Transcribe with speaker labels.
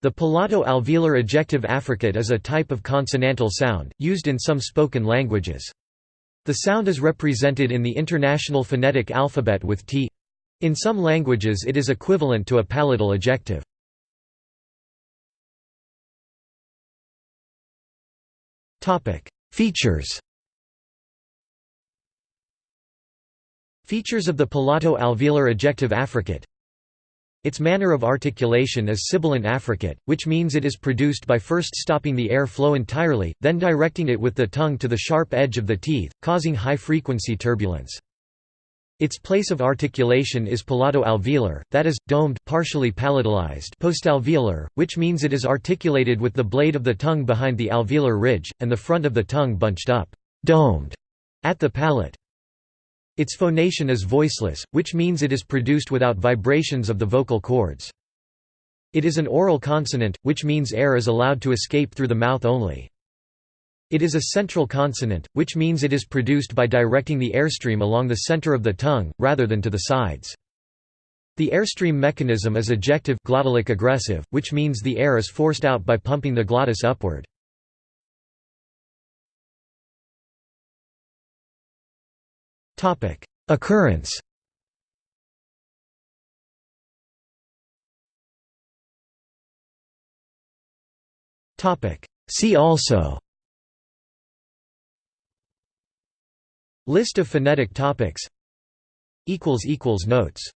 Speaker 1: The palato-alveolar ejective affricate is a type of consonantal sound, used in some spoken languages. The sound is represented in the International Phonetic Alphabet with t. In some languages it is equivalent to a palatal ejective. Features Features of the palato-alveolar ejective affricate its manner of articulation is sibilant affricate, which means it is produced by first stopping the air flow entirely, then directing it with the tongue to the sharp edge of the teeth, causing high-frequency turbulence. Its place of articulation is palato-alveolar, that is, domed partially palatalized postalveolar, which means it is articulated with the blade of the tongue behind the alveolar ridge, and the front of the tongue bunched up domed at the palate. Its phonation is voiceless, which means it is produced without vibrations of the vocal cords. It is an oral consonant, which means air is allowed to escape through the mouth only. It is a central consonant, which means it is produced by directing the airstream along the center of the tongue, rather than to the sides. The airstream mechanism is ejective glottalic egressive, which means the air is forced out by pumping the glottis upward. Topic: Occurrence. Topic: See also. List of phonetic topics. Equals equals notes.